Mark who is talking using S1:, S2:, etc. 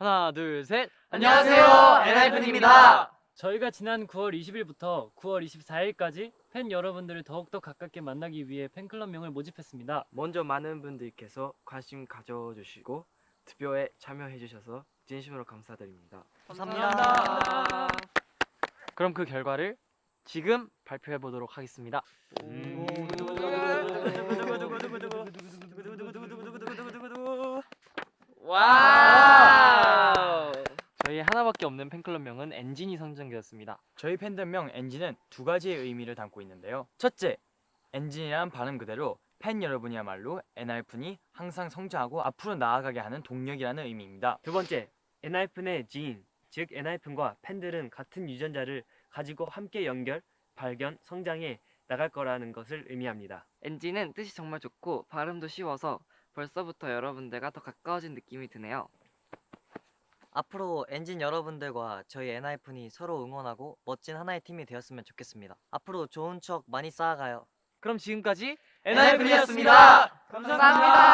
S1: 하나, 둘, 셋.
S2: 안녕하세요, 엔하이픈입니다.
S3: 저희가 지난 9월 20일부터 9월 24일까지 팬 여러분들을 더욱더 가깝게 만나기 위해 팬클럽명을 모집했습니다.
S1: 먼저 많은 분들께서 관심 가져주시고 투표에 참여해주셔서 진심으로 감사드립니다.
S2: 감사합니다.
S1: 그럼 그 결과를 지금 발표해 보도록 하겠습니다. 와! 하나밖에 없는 팬클럽명은 엔진이 선정되었습니다.
S4: 저희 팬덤명 엔진은 두 가지의 의미를 담고 있는데요. 첫째, 엔진이란 발음 그대로 팬 여러분이야말로 엔하이픈이 항상 성장하고 앞으로 나아가게 하는 동력이라는 의미입니다.
S5: 두 번째, 엔하이픈의 지인, 즉 엔하이픈과 팬들은 같은 유전자를 가지고 함께 연결, 발견, 성장해 나갈 거라는 것을 의미합니다.
S2: 엔진은 뜻이 정말 좋고 발음도 쉬워서 벌써부터 여러분들과 더 가까워진 느낌이 드네요.
S6: 앞으로 엔진 여러분들과 저희 엔하이픈이 서로 응원하고 멋진 하나의 팀이 되었으면 좋겠습니다. 앞으로 좋은 추억 많이 쌓아가요.
S1: 그럼 지금까지
S2: 엔하이픈이었습니다. 감사합니다.